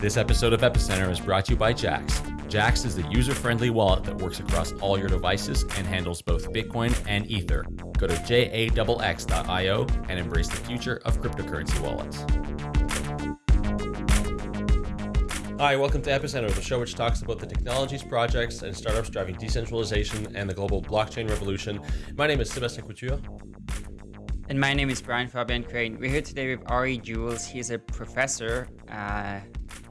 This episode of Epicenter is brought to you by Jaxx. Jaxx is the user friendly wallet that works across all your devices and handles both Bitcoin and Ether. Go to jaxx.io and embrace the future of cryptocurrency wallets. Hi, welcome to Epicenter, the show which talks about the technologies, projects, and startups driving decentralization and the global blockchain revolution. My name is Sebastien Couture. And my name is Brian Fabian Crain. We're here today with Ari Juels. He's a professor uh,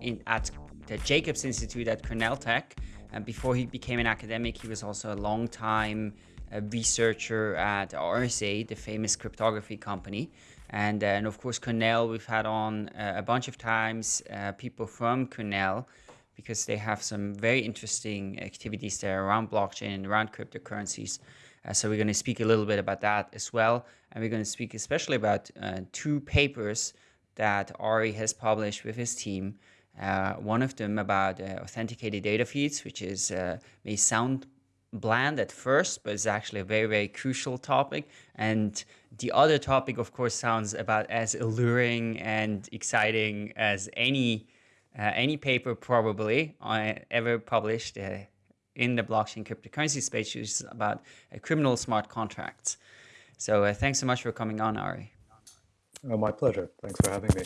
in, at the Jacobs Institute at Cornell Tech. And before he became an academic, he was also a long time uh, researcher at RSA, the famous cryptography company. And, uh, and of course, Cornell, we've had on uh, a bunch of times uh, people from Cornell because they have some very interesting activities there around blockchain and around cryptocurrencies. Uh, so we're going to speak a little bit about that as well. And we're going to speak especially about uh, two papers that Ari has published with his team. Uh, one of them about uh, authenticated data feeds, which is uh, may sound bland at first, but it's actually a very, very crucial topic. And the other topic, of course, sounds about as alluring and exciting as any uh, any paper probably uh, ever published uh, in the blockchain cryptocurrency space, which is about criminal smart contracts. So thanks so much for coming on, Ari. Oh, my pleasure. Thanks for having me.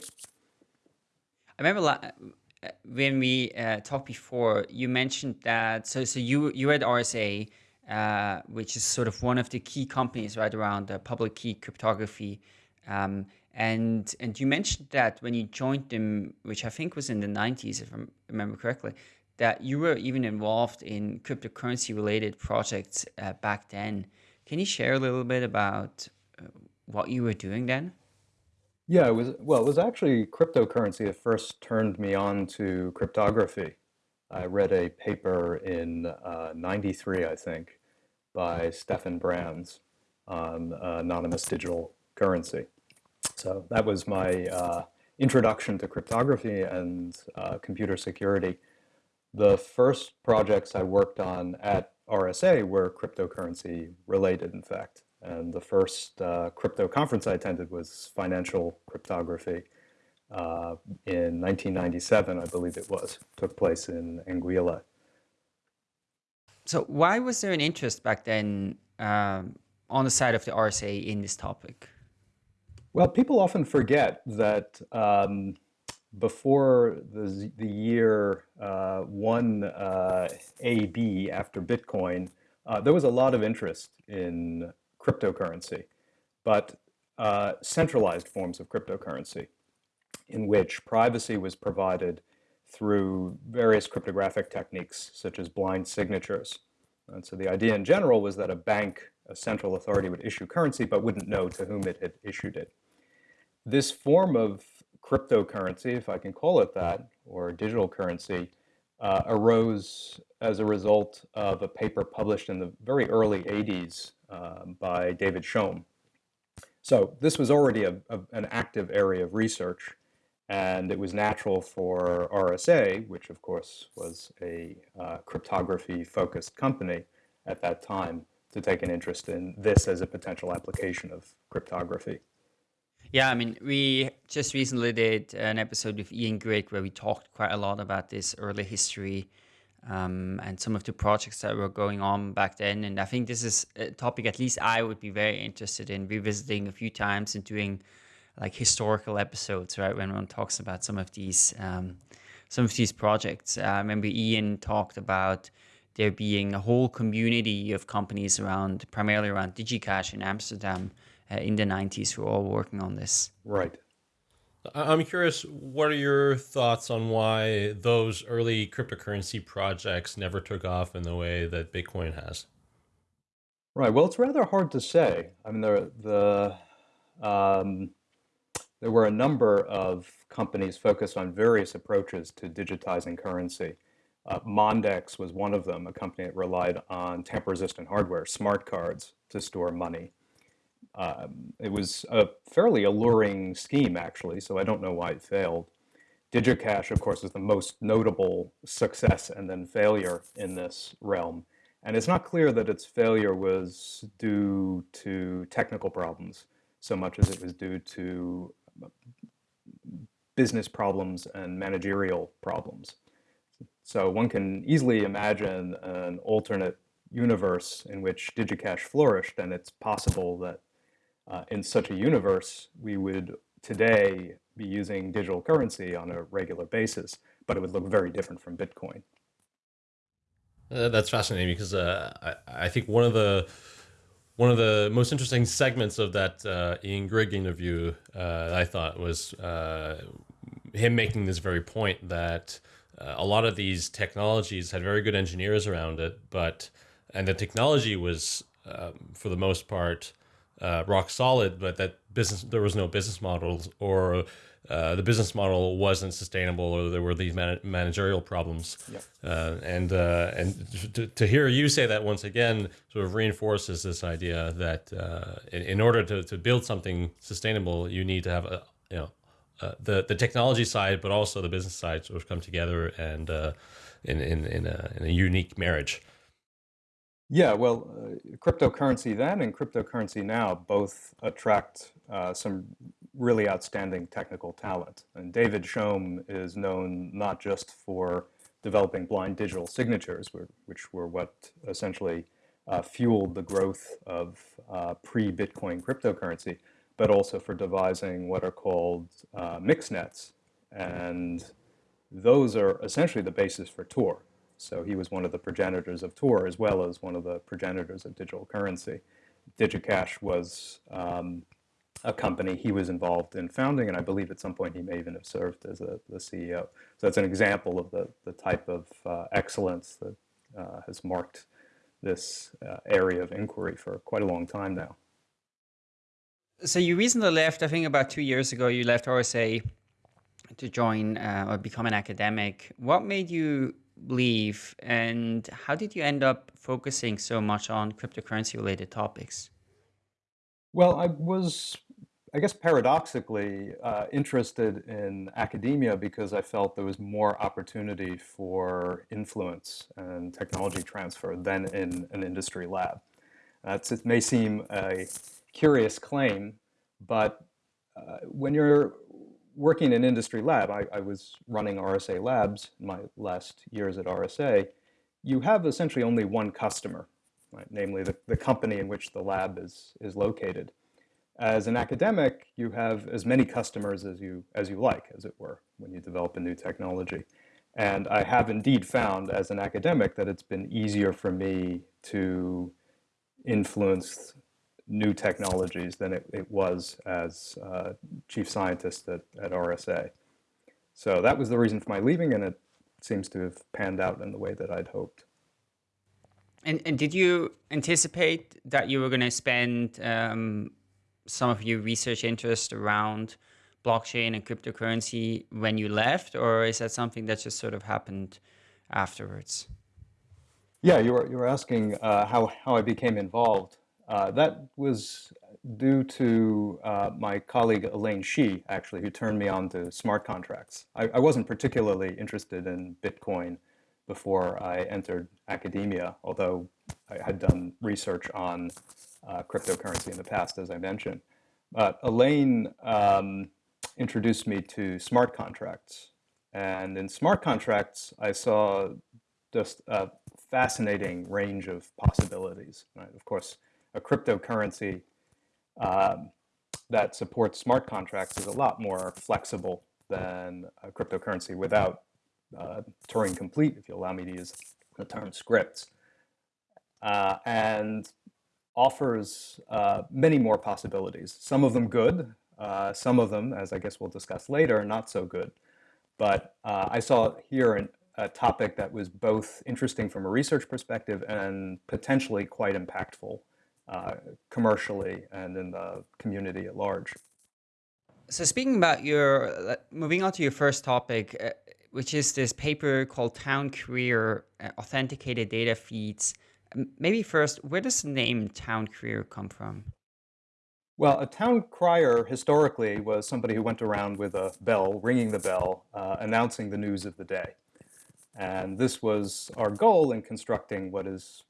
I remember uh, when we uh, talked before, you mentioned that, so, so you, you were at RSA, uh, which is sort of one of the key companies right around the public key cryptography. Um, and, and you mentioned that when you joined them, which I think was in the 90s, if I remember correctly, that you were even involved in cryptocurrency related projects uh, back then. Can you share a little bit about uh, what you were doing then? Yeah, it was well, it was actually cryptocurrency that first turned me on to cryptography. I read a paper in uh, 93, I think, by Stefan Brands on uh, anonymous digital currency. So that was my uh, introduction to cryptography and computer security. The first projects I worked on at RSA were cryptocurrency related, in fact. And the first uh, crypto conference I attended was financial cryptography uh, in 1997, I believe it was, took place in Anguilla. So why was there an interest back then um, on the side of the RSA in this topic? Well, people often forget that um, before the, the year uh, 1 uh, AB after Bitcoin, uh, there was a lot of interest in cryptocurrency, but uh, centralized forms of cryptocurrency in which privacy was provided through various cryptographic techniques such as blind signatures. And so the idea in general was that a bank, a central authority would issue currency but wouldn't know to whom it had issued it. This form of cryptocurrency, if I can call it that, or digital currency, uh, arose as a result of a paper published in the very early 80s um, by David Chaum. So this was already a, a, an active area of research, and it was natural for RSA, which of course was a uh, cryptography-focused company at that time, to take an interest in this as a potential application of cryptography. Yeah, I mean, we just recently did an episode with Ian Grigg where we talked quite a lot about this early history um, and some of the projects that were going on back then. And I think this is a topic at least I would be very interested in revisiting a few times and doing like historical episodes, right? When one talks about some of these um, some of these projects. Uh, I remember Ian talked about there being a whole community of companies around, primarily around DigiCash in Amsterdam uh, in the 90s who are all working on this. Right. I'm curious, what are your thoughts on why those early cryptocurrency projects never took off in the way that Bitcoin has? Right. Well, it's rather hard to say. I mean, there, the, um, there were a number of companies focused on various approaches to digitizing currency. Uh, Mondex was one of them, a company that relied on tamper-resistant hardware, smart cards, to store money. Um, it was a fairly alluring scheme, actually, so I don't know why it failed. DigiCash, of course, is the most notable success and then failure in this realm. And it's not clear that its failure was due to technical problems so much as it was due to business problems and managerial problems. So one can easily imagine an alternate universe in which DigiCash flourished, and it's possible that uh, in such a universe, we would today be using digital currency on a regular basis, but it would look very different from Bitcoin. Uh, that's fascinating because uh, I, I, think one of the one of the most interesting segments of that uh, Ian Grigg interview uh, I thought was uh, him making this very point that a lot of these technologies had very good engineers around it, but and the technology was um, for the most part uh, rock solid, but that business there was no business models or uh, the business model wasn't sustainable or there were these man managerial problems. Yep. Uh, and uh, and to, to hear you say that once again sort of reinforces this idea that uh, in, in order to, to build something sustainable, you need to have a you know uh, the the technology side, but also the business side sort of come together and in in in a, in a unique marriage. Yeah, well, uh, cryptocurrency then and cryptocurrency now both attract uh, some really outstanding technical talent. And David Chaum is known not just for developing blind digital signatures, which were what essentially uh, fueled the growth of uh, pre-Bitcoin cryptocurrency, but also for devising what are called uh, mixnets. And those are essentially the basis for Tor. So he was one of the progenitors of Tor as well as one of the progenitors of digital currency. DigiCash was um, a company he was involved in founding, and I believe at some point he may even have served as a, the CEO. So that's an example of the, the type of uh, excellence that uh, has marked this uh, area of inquiry for quite a long time now. So you recently left, I think about two years ago, you left RSA to join uh, or become an academic. What made you leave and how did you end up focusing so much on cryptocurrency related topics? Well, I was, I guess paradoxically, uh, interested in academia because I felt there was more opportunity for influence and technology transfer than in an industry lab. That's, it may seem a curious claim, but uh, when you're working in industry lab, I, I, was running RSA labs in my last years at RSA, you have essentially only one customer, right? namely the, the company in which the lab is, is located. As an academic, you have as many customers as you, as you like, as it were, when you develop a new technology. And I have indeed found as an academic that it's been easier for me to influence new technologies than it, it was as uh, chief scientist at, at RSA. So that was the reason for my leaving, and it seems to have panned out in the way that I'd hoped. And, and did you anticipate that you were going to spend um, some of your research interest around blockchain and cryptocurrency when you left, or is that something that just sort of happened afterwards? Yeah, you were, you were asking uh, how, how I became involved. Uh, that was due to uh, my colleague Elaine Shi, actually, who turned me on to smart contracts. I, I, wasn't particularly interested in Bitcoin before I entered academia, although I had done research on uh, cryptocurrency in the past, as I mentioned. But Elaine um, introduced me to smart contracts. And in smart contracts, I saw just a fascinating range of possibilities. Right? Of course, a cryptocurrency um, that supports smart contracts is a lot more flexible than a cryptocurrency without uh, Turing complete, if you allow me to use the term scripts, uh, and offers uh, many more possibilities. Some of them good, uh, some of them, as I guess we'll discuss later, not so good. But uh, I saw here an, a topic that was both interesting from a research perspective and potentially quite impactful uh, commercially and in the community at large. So speaking about your, moving on to your first topic, uh, which is this paper called Town Crier uh, Authenticated Data Feeds. Maybe first, where does the name Town Crier come from? Well, a town crier historically was somebody who went around with a bell, ringing the bell, uh, announcing the news of the day. And this was our goal in constructing what is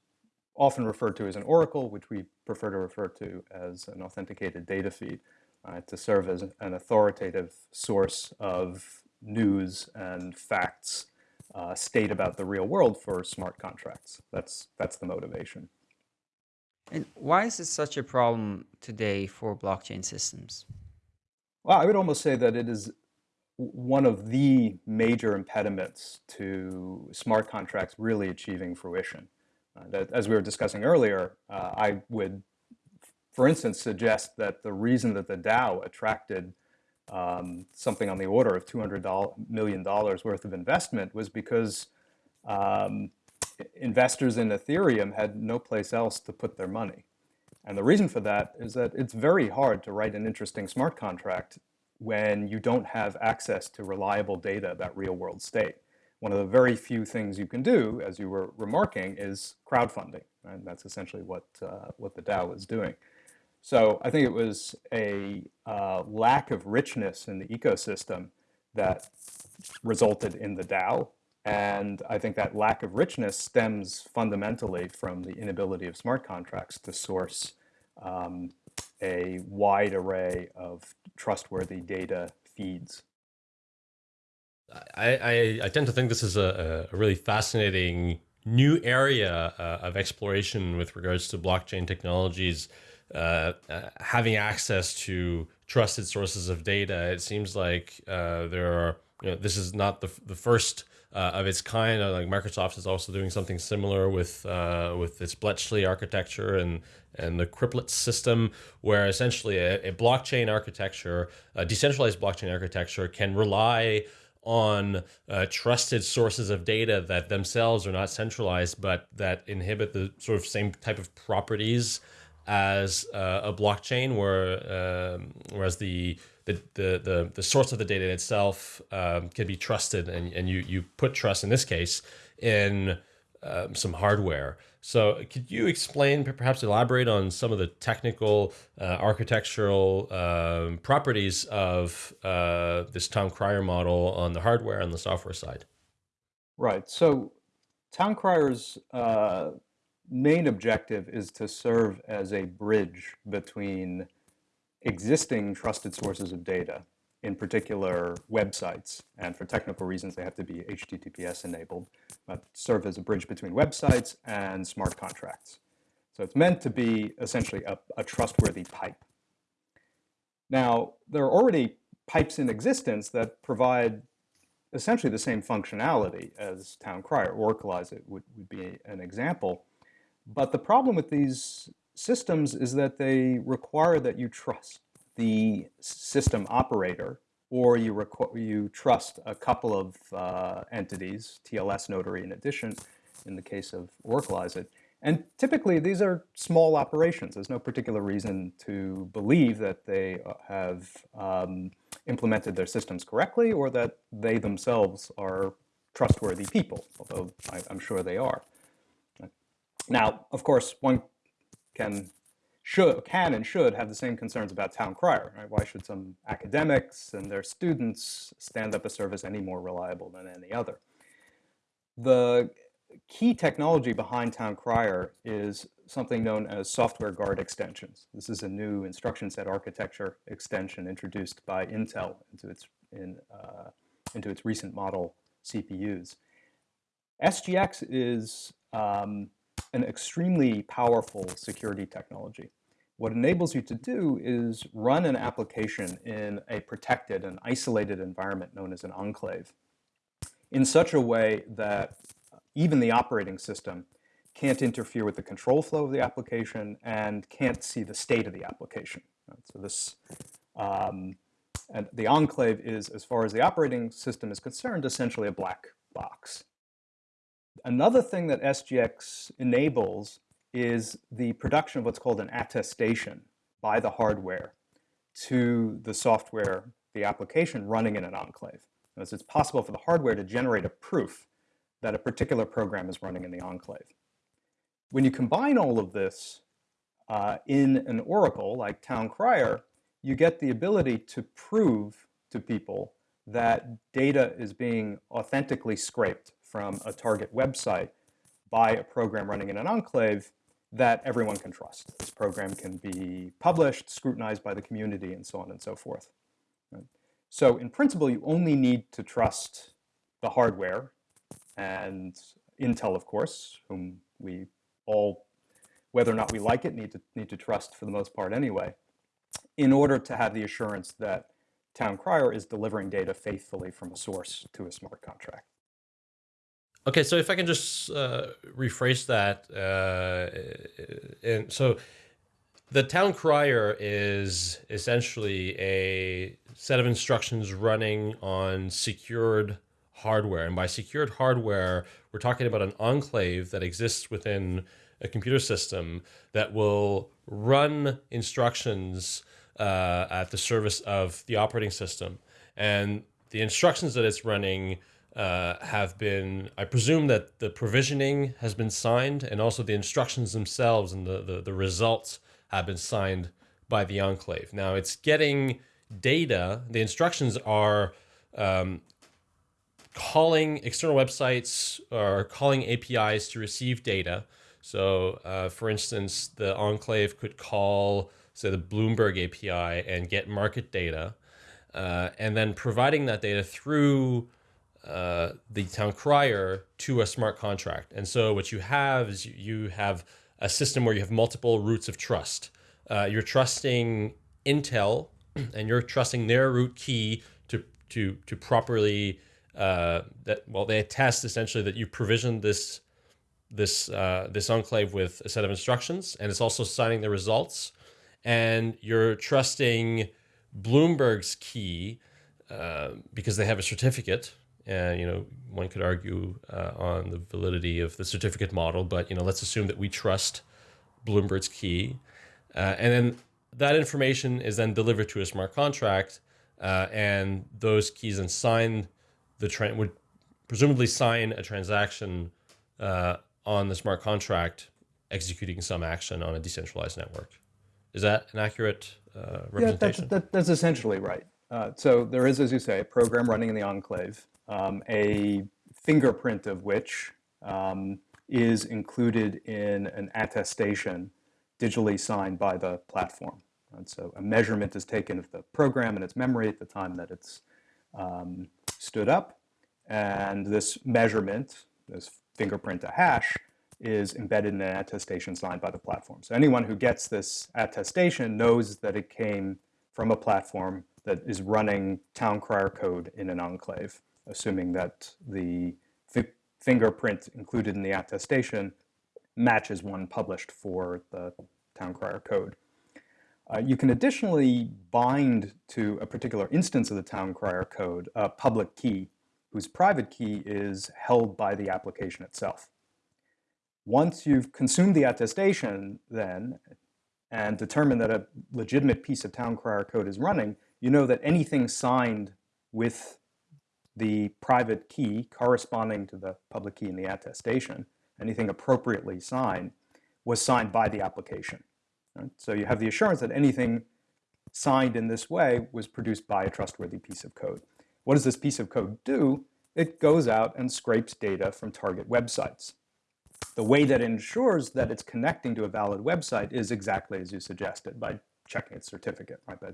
often referred to as an oracle, which we prefer to refer to as an authenticated data feed. uh, to serve as an authoritative source of news and facts uh, state about the real world for smart contracts. That's, that's the motivation. And why is this such a problem today for blockchain systems? Well, I would almost say that it is one of the major impediments to smart contracts really achieving fruition. Uh, that, as we were discussing earlier, uh, I would, for instance, suggest that the reason that the DAO attracted um, something on the order of $200 million worth of investment was because um, investors in Ethereum had no place else to put their money. And the reason for that is that it's very hard to write an interesting smart contract when you don't have access to reliable data about real world state. One of the very few things you can do, as you were remarking, is crowdfunding. And that's essentially what, uh, what the DAO is doing. So I think it was a uh, lack of richness in the ecosystem that resulted in the DAO. And I think that lack of richness stems fundamentally from the inability of smart contracts to source um, a wide array of trustworthy data feeds. I, I, I tend to think this is a, a really fascinating new area uh, of exploration with regards to blockchain technologies uh, uh, having access to trusted sources of data. It seems like uh, there are, you know, this is not the, the first uh, of its kind. Uh, like Microsoft is also doing something similar with with its Bletchley architecture and and the Cryptlet system, where essentially a, a blockchain architecture, a decentralized blockchain architecture, can rely on uh, trusted sources of data that themselves are not centralized, but that inhibit the sort of same type of properties as uh, a blockchain, where um, whereas the, the the the the source of the data itself um, can be trusted, and and you you put trust in this case in um, some hardware. So could you explain, perhaps elaborate on some of the technical uh, architectural um, properties of uh, this Town Crier model on the hardware and the software side? Right. So Town Crier's uh, main objective is to serve as a bridge between existing trusted sources of data, in particular websites, and for technical reasons they have to be HTTPS enabled, but serve as a bridge between websites and smart contracts. So it's meant to be essentially a, a trustworthy pipe. Now, there are already pipes in existence that provide essentially the same functionality as Town Crier. Oraclize it would, would be an example. But the problem with these systems is that they require that you trust the system operator or you, you trust a couple of uh, entities, TLS Notary in addition, in the case of Oraclize it. And typically these are small operations. There's no particular reason to believe that they uh, have um, implemented their systems correctly or that they themselves are trustworthy people, although I, I'm sure they are. Now, of course, one can should can and should have the same concerns about town crier. Right? Why should some academics and their students stand up a service any more reliable than any other? The key technology behind town crier is something known as software guard extensions. This is a new instruction set architecture extension introduced by Intel into its in uh, into its recent model CPUs. SGX is um, an extremely powerful security technology. What enables you to do is run an application in a protected and isolated environment known as an enclave in such a way that even the operating system can't interfere with the control flow of the application and can't see the state of the application. So this, um, and the enclave is, as far as the operating system is concerned, essentially a black box. Another thing that SGX enables is the production of what's called an attestation by the hardware to the software, the application running in an enclave. As it's possible for the hardware to generate a proof that a particular program is running in the enclave. When you combine all of this uh, in an oracle like Town Crier, you get the ability to prove to people that data is being authentically scraped from a target website by a program running in an enclave that everyone can trust. This program can be published, scrutinized by the community, and so on and so forth. So in principle, you only need to trust the hardware and Intel, of course, whom we all, whether or not we like it, need to, need to trust for the most part anyway, in order to have the assurance that Town Crier is delivering data faithfully from a source to a smart contract. Okay, so if I can just uh, rephrase that, uh, and so the town crier is essentially a set of instructions running on secured hardware, and by secured hardware, we're talking about an enclave that exists within a computer system that will run instructions uh, at the service of the operating system, and the instructions that it's running uh, have been, I presume that the provisioning has been signed and also the instructions themselves and the, the, the results have been signed by the enclave. Now it's getting data, the instructions are um, calling external websites or calling APIs to receive data. So uh, for instance, the enclave could call, say, the Bloomberg API and get market data, uh, and then providing that data through uh, the town crier to a smart contract. And so what you have is you have a system where you have multiple roots of trust. Uh, you're trusting Intel and you're trusting their root key to, to, to properly, uh, that, well, they attest essentially that you provisioned this, this, uh, this enclave with a set of instructions and it's also signing the results. And you're trusting Bloomberg's key uh, because they have a certificate and you know, one could argue uh, on the validity of the certificate model, but you know, let's assume that we trust Bloomberg's key, uh, and then that information is then delivered to a smart contract, uh, and those keys then sign the would presumably sign a transaction uh, on the smart contract executing some action on a decentralized network. Is that an accurate representation? Yeah, that's, that, that's essentially right. Uh, so there is, as you say, a program running in the enclave um, a fingerprint of which um, is included in an attestation digitally signed by the platform. And so a measurement is taken of the program and its memory at the time that it's um, stood up. And this measurement, this fingerprint a hash, is embedded in an attestation signed by the platform. So anyone who gets this attestation knows that it came from a platform that is running town crier code in an enclave assuming that the fi fingerprint included in the attestation matches one published for the town crier code. Uh, you can additionally bind to a particular instance of the town crier code a public key whose private key is held by the application itself. Once you've consumed the attestation then and determined that a legitimate piece of town crier code is running, you know that anything signed with the private key corresponding to the public key in the attestation, anything appropriately signed, was signed by the application. Right? So you have the assurance that anything signed in this way was produced by a trustworthy piece of code. What does this piece of code do? It goes out and scrapes data from target websites. The way that ensures that it's connecting to a valid website is exactly as you suggested, by checking its certificate, right? By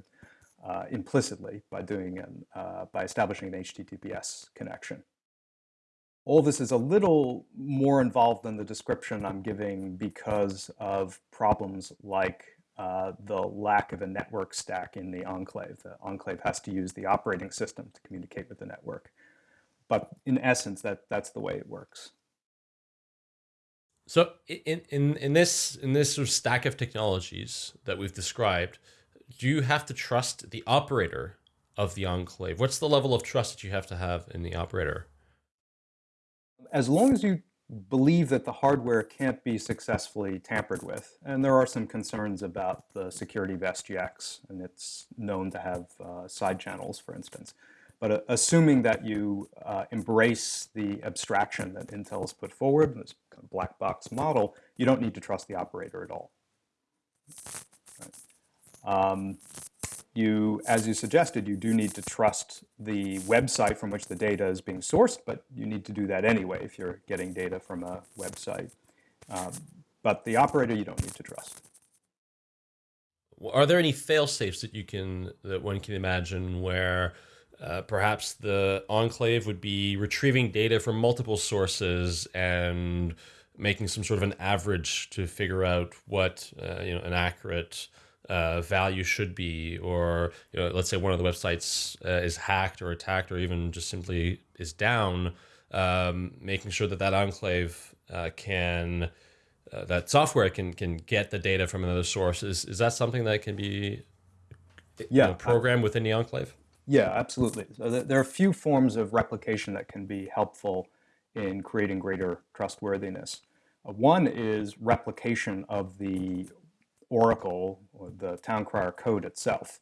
uh, implicitly by doing an, uh, by establishing an HTTPS connection. All this is a little more involved than the description I'm giving because of problems like uh, the lack of a network stack in the enclave. The enclave has to use the operating system to communicate with the network. But in essence, that, that's the way it works. So in, in, in this in this sort of stack of technologies that we've described, do you have to trust the operator of the enclave? What's the level of trust that you have to have in the operator? As long as you believe that the hardware can't be successfully tampered with, and there are some concerns about the security of SGX, and it's known to have uh, side channels, for instance. But uh, assuming that you uh, embrace the abstraction that Intel has put forward, this kind of black box model, you don't need to trust the operator at all. Um, you, as you suggested, you do need to trust the website from which the data is being sourced, but you need to do that anyway if you're getting data from a website. Um, but the operator you don't need to trust. Are there any fail safes that you can that one can imagine where uh, perhaps the enclave would be retrieving data from multiple sources and making some sort of an average to figure out what uh, you know an accurate uh, value should be, or you know, let's say one of the websites uh, is hacked or attacked, or even just simply is down, um, making sure that that enclave uh, can uh, that software can can get the data from another source. Is is that something that can be yeah, know, programmed within the enclave? Yeah, absolutely. So there are a few forms of replication that can be helpful in creating greater trustworthiness. Uh, one is replication of the Oracle or the town crier code itself,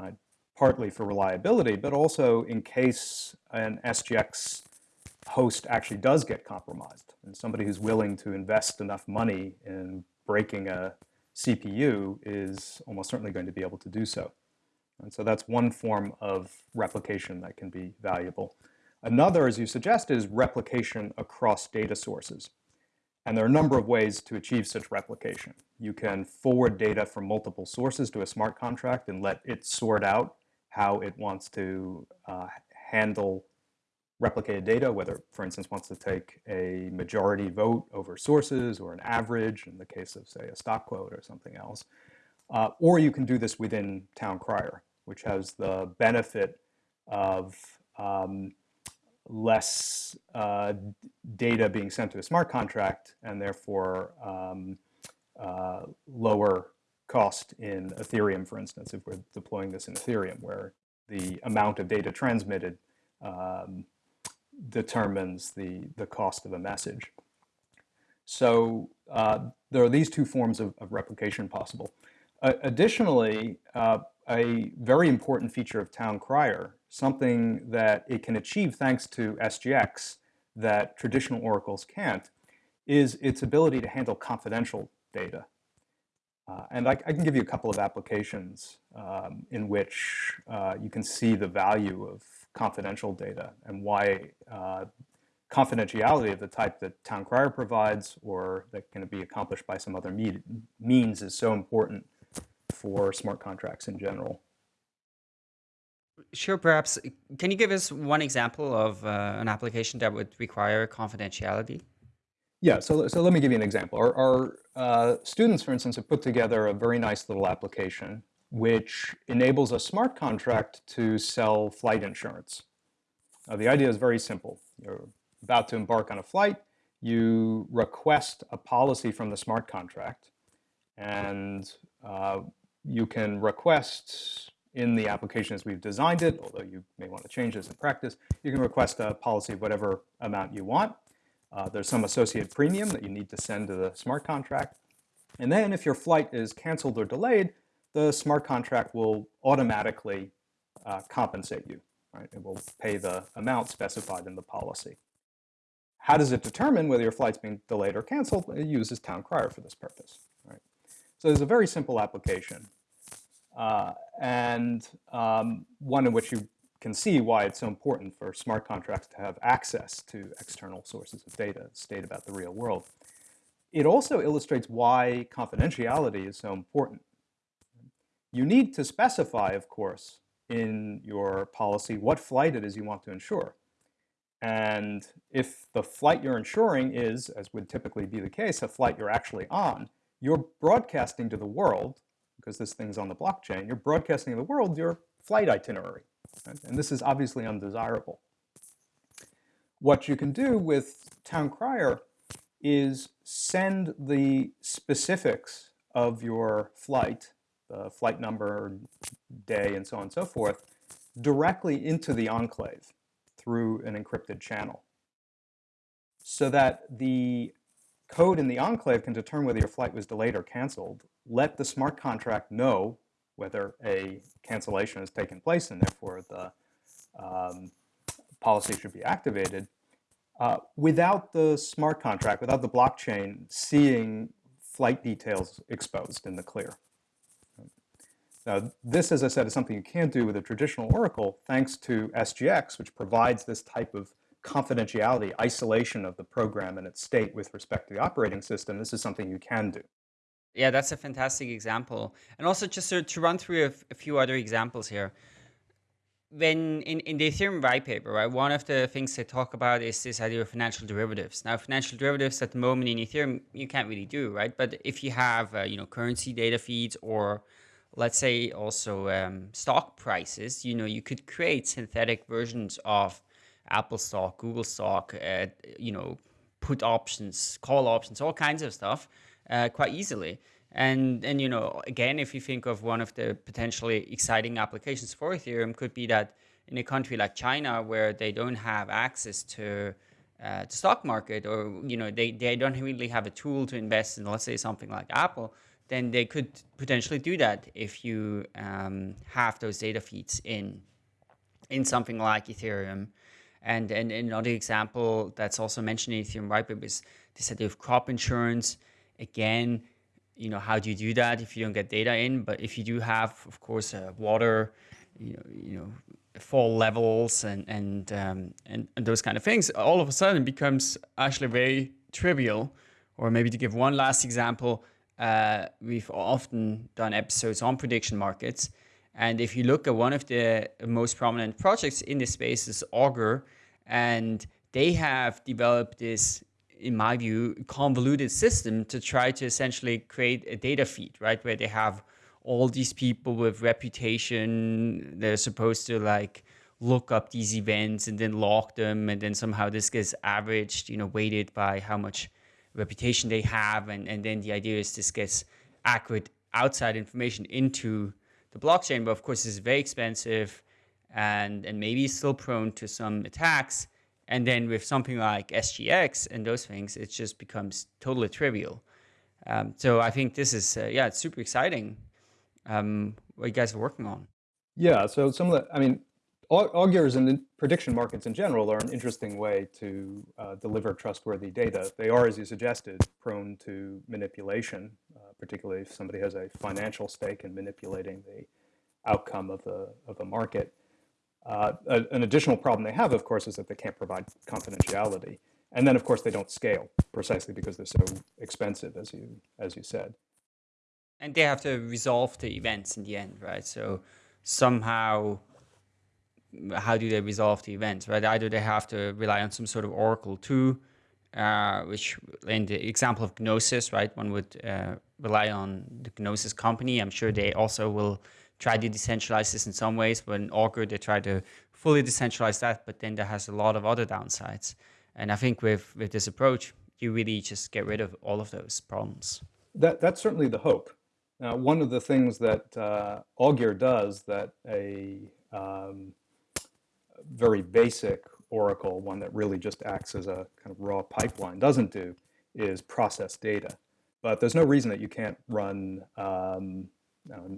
uh, partly for reliability, but also in case an SGX host actually does get compromised and somebody who's willing to invest enough money in breaking a CPU is almost certainly going to be able to do so. And so that's one form of replication that can be valuable. Another, as you suggest, is replication across data sources. And there are a number of ways to achieve such replication. You can forward data from multiple sources to a smart contract and let it sort out how it wants to uh, handle replicated data, whether, for instance, wants to take a majority vote over sources or an average in the case of, say, a stock quote or something else. Uh, or you can do this within Town Crier, which has the benefit of um, less uh, data being sent to a smart contract and therefore um, uh, lower cost in Ethereum, for instance, if we're deploying this in Ethereum, where the amount of data transmitted um, determines the, the cost of a message. So uh, there are these two forms of, of replication possible. Uh, additionally, uh, a very important feature of Town Crier, something that it can achieve thanks to SGX that traditional oracles can't, is its ability to handle confidential data. Uh, and I, I, can give you a couple of applications um, in which uh, you can see the value of confidential data and why uh, confidentiality of the type that Town Crier provides or that can be accomplished by some other me means is so important for smart contracts in general. Sure, perhaps. Can you give us one example of uh, an application that would require confidentiality? Yeah, so, so let me give you an example. Our, our uh, students, for instance, have put together a very nice little application which enables a smart contract to sell flight insurance. Now, the idea is very simple. You're about to embark on a flight, you request a policy from the smart contract, and uh, you can request in the application as we've designed it, although you may want to change this in practice, you can request a policy of whatever amount you want. Uh, there's some associated premium that you need to send to the smart contract. And then if your flight is canceled or delayed, the smart contract will automatically uh, compensate you. Right? It will pay the amount specified in the policy. How does it determine whether your flight's being delayed or canceled? It uses Town Crier for this purpose. Right? So there's a very simple application, uh, and um, one in which you can see why it's so important for smart contracts to have access to external sources of data, state about the real world. It also illustrates why confidentiality is so important. You need to specify, of course, in your policy what flight it is you want to insure. And if the flight you're insuring is, as would typically be the case, a flight you're actually on, you're broadcasting to the world, because this thing's on the blockchain, you're broadcasting to the world your flight itinerary. And this is obviously undesirable. What you can do with Town Crier is send the specifics of your flight the flight number, day, and so on and so forth, directly into the enclave through an encrypted channel. So that the code in the enclave can determine whether your flight was delayed or canceled, let the smart contract know whether a cancellation has taken place and therefore the um, policy should be activated, uh, without the smart contract, without the blockchain seeing flight details exposed in the clear. Now, this, as I said, is something you can't do with a traditional Oracle thanks to SGX, which provides this type of confidentiality, isolation of the program and its state with respect to the operating system, this is something you can do. Yeah, that's a fantastic example. And also just to, run through a, a few other examples here. When in, in the Ethereum white paper, right, one of the things they talk about is this idea of financial derivatives. Now, financial derivatives at the moment in Ethereum, you can't really do, right? But if you have, uh, you know, currency data feeds or let's say also um, stock prices, you know, you could create synthetic versions of Apple stock, Google stock, uh, you know, put options, call options, all kinds of stuff uh, quite easily. And, and, you know, again, if you think of one of the potentially exciting applications for Ethereum could be that in a country like China, where they don't have access to uh, the stock market or, you know, they, they don't really have a tool to invest in, let's say something like Apple, then they could potentially do that if you um, have those data feeds in in something like Ethereum. And, and another example that's also mentioned in Ethereum whitepaper is this idea of crop insurance. Again, you know, how do you do that if you don't get data in? But if you do have, of course, uh, water, you know, you know, fall levels and and, um, and and those kind of things, all of a sudden becomes actually very trivial. Or maybe to give one last example, uh, we've often done episodes on prediction markets. And if you look at one of the most prominent projects in this space is Augur, and they have developed this, in my view, convoluted system to try to essentially create a data feed, right? Where they have all these people with reputation, they're supposed to like look up these events and then log them, and then somehow this gets averaged, you know, weighted by how much reputation they have. And, and then the idea is this gets accurate outside information into the blockchain. But of course, it's very expensive and, and maybe still prone to some attacks. And then with something like SGX and those things, it just becomes totally trivial. Um, so I think this is, uh, yeah, it's super exciting um, what you guys are working on. Yeah, so some of the, I mean, augurs and prediction markets in general are an interesting way to uh, deliver trustworthy data. They are, as you suggested, prone to manipulation, uh, particularly if somebody has a financial stake in manipulating the outcome of a, of a market. Uh, a, an additional problem they have, of course, is that they can't provide confidentiality. And then, of course, they don't scale precisely because they're so expensive, as you, as you said. And they have to resolve the events in the end, right? So somehow how do they resolve the events, right? Either they have to rely on some sort of Oracle too, uh, which in the example of Gnosis, right, one would uh, rely on the Gnosis company. I'm sure they also will try to decentralize this in some ways, but in Augur, they try to fully decentralize that, but then that has a lot of other downsides. And I think with, with this approach, you really just get rid of all of those problems. That, that's certainly the hope. Now, one of the things that uh, Augur does that a um, very basic Oracle, one that really just acts as a kind of raw pipeline, doesn't do is process data. But there's no reason that you can't run um,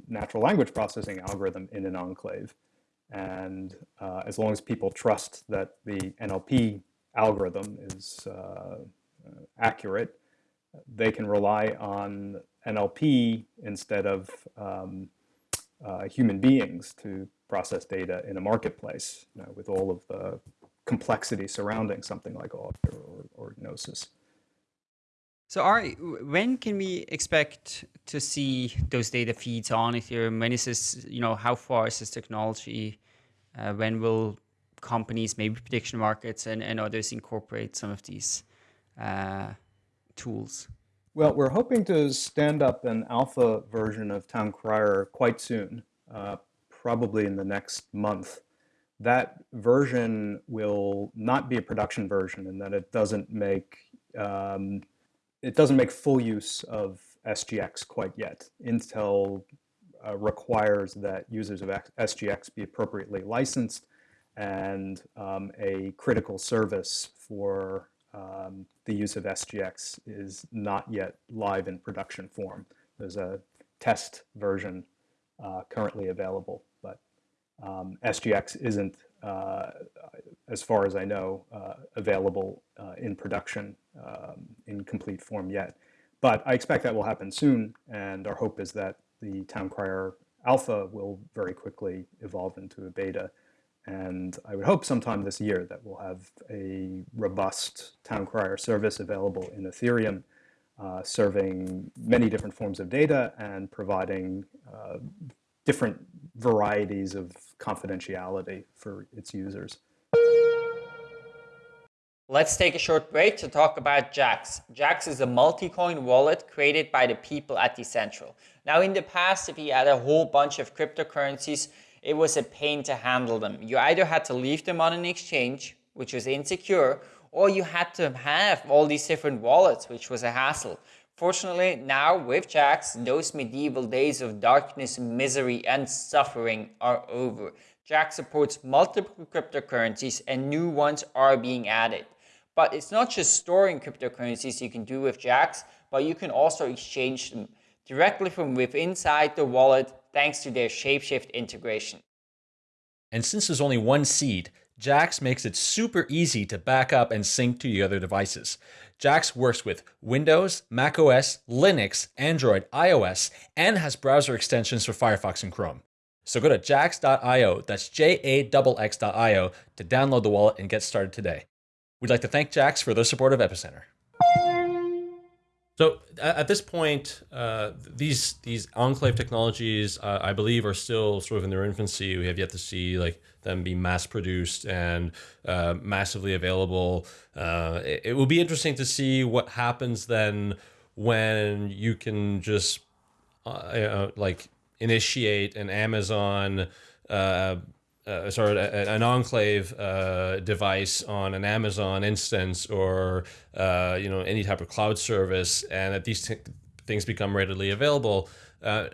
natural language processing algorithm in an enclave. And uh, as long as people trust that the NLP algorithm is uh, accurate, they can rely on NLP instead of um, uh, human beings to process data in a marketplace you know, with all of the complexity surrounding something like Augur or, or Gnosis. So Ari, when can we expect to see those data feeds on Ethereum? When is this, you know, how far is this technology? Uh, when will companies, maybe prediction markets and, and others incorporate some of these uh, tools? Well, we're hoping to stand up an alpha version of Town Crier quite soon, uh, probably in the next month. That version will not be a production version in that it doesn't make um, it doesn't make full use of SGX quite yet. Intel uh, requires that users of SGX be appropriately licensed and um, a critical service for um, the use of SGX is not yet live in production form. There's a test version uh, currently available, but um, SGX isn't, as far as I know, uh, available uh, in production um, in complete form yet. But I expect that will happen soon, and our hope is that the Town Crier Alpha will very quickly evolve into a beta. And I would hope sometime this year that we'll have a robust town crier service available in Ethereum, uh, serving many different forms of data and providing uh, different varieties of confidentiality for its users. Let's take a short break to talk about Jaxx. Jaxx is a multi-coin wallet created by the people at Decentral. Now in the past, if you had a whole bunch of cryptocurrencies, it was a pain to handle them. You either had to leave them on an exchange, which was insecure, or you had to have all these different wallets, which was a hassle. Fortunately, now with Jaxx, those medieval days of darkness, misery, and suffering are over. Jaxx supports multiple cryptocurrencies and new ones are being added. But it's not just storing cryptocurrencies you can do with Jaxx, but you can also exchange them directly from within inside the wallet thanks to their Shapeshift integration. And since there's only one seed, Jaxx makes it super easy to back up and sync to your other devices. Jaxx works with Windows, macOS, Linux, Android, iOS, and has browser extensions for Firefox and Chrome. So go to jaxx.io, that's J-A-X-X.io, to download the wallet and get started today. We'd like to thank Jaxx for their support of Epicenter. So at this point, uh, these these enclave technologies, uh, I believe, are still sort of in their infancy. We have yet to see like them be mass produced and uh, massively available. Uh, it, it will be interesting to see what happens then when you can just uh, like initiate an Amazon uh, uh, sorry, an enclave uh, device on an Amazon instance or uh, you know any type of cloud service, and that these things become readily available. Uh,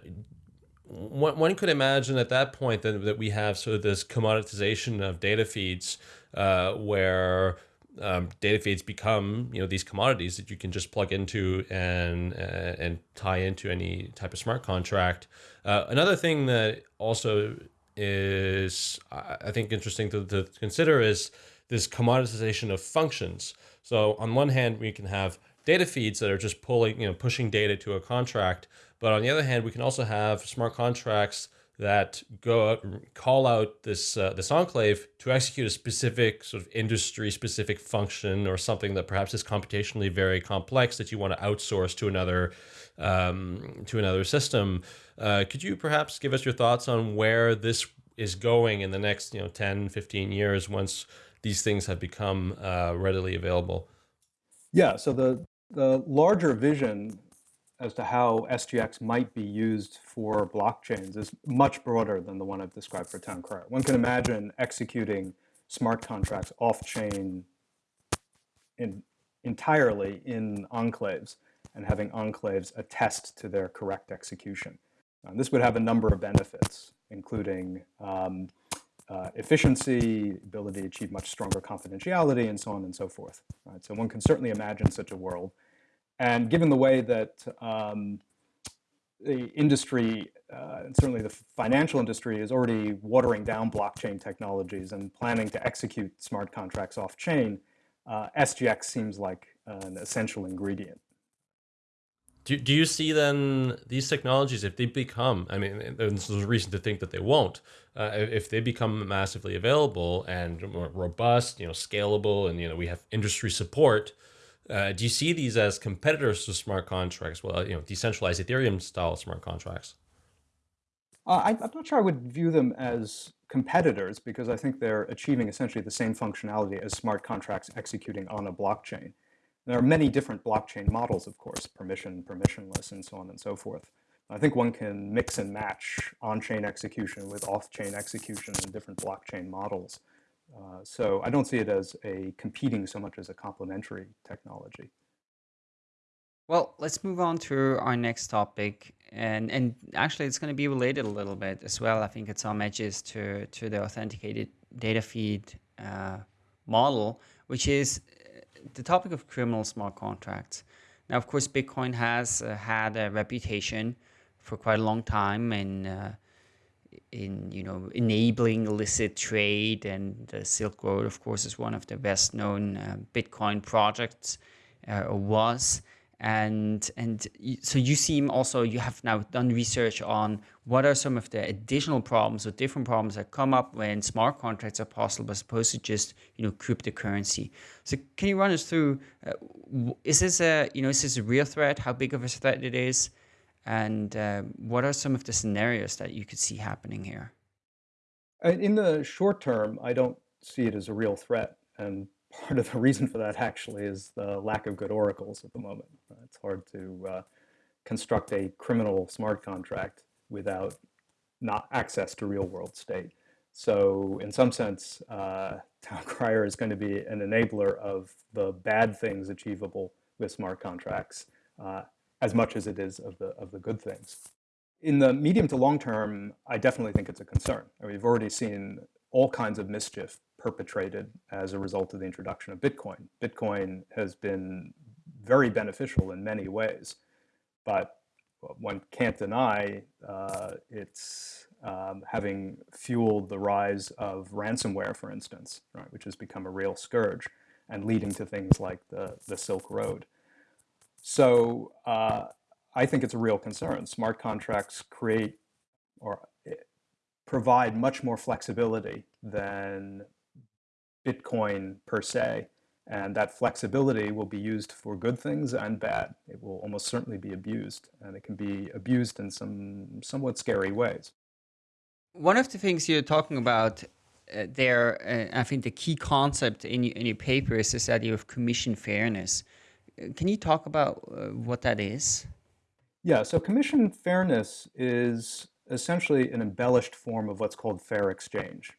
one, one could imagine at that point that, that we have sort of this commoditization of data feeds uh, where um, data feeds become you know these commodities that you can just plug into and uh, and tie into any type of smart contract. another thing that also is I think interesting to, to consider is this commoditization of functions. So on one hand, we can have data feeds that are just pulling, you know, pushing data to a contract. But on the other hand, we can also have smart contracts that go out, call out this uh, this enclave to execute a specific sort of industry specific function or something that perhaps is computationally very complex that you want to outsource to another um, to another system. Uh, could you perhaps give us your thoughts on where this is going in the next you know 10, 15 years once these things have become uh, readily available? Yeah, so the, the larger vision as to how SGX might be used for blockchains is much broader than the one I've described for Town Crier. One can imagine executing smart contracts off-chain in, entirely in enclaves and having enclaves attest to their correct execution. And this would have a number of benefits, including um, uh, efficiency, ability to achieve much stronger confidentiality, and so on and so forth. Right? So one can certainly imagine such a world. And given the way that um, the industry, uh, and certainly the financial industry, is already watering down blockchain technologies and planning to execute smart contracts off-chain, uh, SGX seems like an essential ingredient. Do, do you see then these technologies, if they become, I mean, there's a reason to think that they won't, uh, if they become massively available and robust, you know, scalable, and, you know, we have industry support, uh, do you see these as competitors to smart contracts? Well, you know, decentralized Ethereum style smart contracts? Uh, I, am not sure I would view them as competitors because I think they're achieving essentially the same functionality as smart contracts executing on a blockchain. There are many different blockchain models, of course, permission, permissionless, and so on and so forth. I think one can mix and match on-chain execution with off-chain execution in different blockchain models. Uh, so I don't see it as a competing so much as a complementary technology. Well, let's move on to our next topic. And, and actually, it's going to be related a little bit as well. I think it's some edges to, to the authenticated data feed uh, model, which is the topic of criminal smart contracts. Now, of course, Bitcoin has uh, had a reputation for quite a long time and uh, in you know enabling illicit trade, and the Silk Road, of course, is one of the best known uh, Bitcoin projects, uh, or was. and and so you seem also you have now done research on what are some of the additional problems or different problems that come up when smart contracts are possible as opposed to just you know cryptocurrency. So can you run us through uh, is this a you know is this a real threat? How big of a threat it is and uh, what are some of the scenarios that you could see happening here in the short term i don't see it as a real threat and part of the reason for that actually is the lack of good oracles at the moment. Uh, it's hard to uh, construct a criminal smart contract without not access to real world state. So in some sense, uh, Town Crier is going to be an enabler of the bad things achievable with smart contracts uh, as much as it is of the, of the good things. In the medium to long term, I definitely think it's a concern. I mean, we've already seen all kinds of mischief perpetrated as a result of the introduction of Bitcoin. Bitcoin has been very beneficial in many ways, but one can't deny uh, it's um, having fueled the rise of ransomware, for instance, right, which has become a real scourge and leading to things like the, the Silk Road. So uh, I think it's a real concern. Smart contracts create or eh, provide much more flexibility than Bitcoin per se. And that flexibility will be used for good things and bad. It will almost certainly be abused, and it can be abused in some somewhat scary ways. One of the things you're talking about uh, there, uh, I think the key concept in, in your paper is this idea of commission fairness. Can you talk about uh, what that is? Yeah, so commission fairness is essentially an embellished form of what's called fair exchange.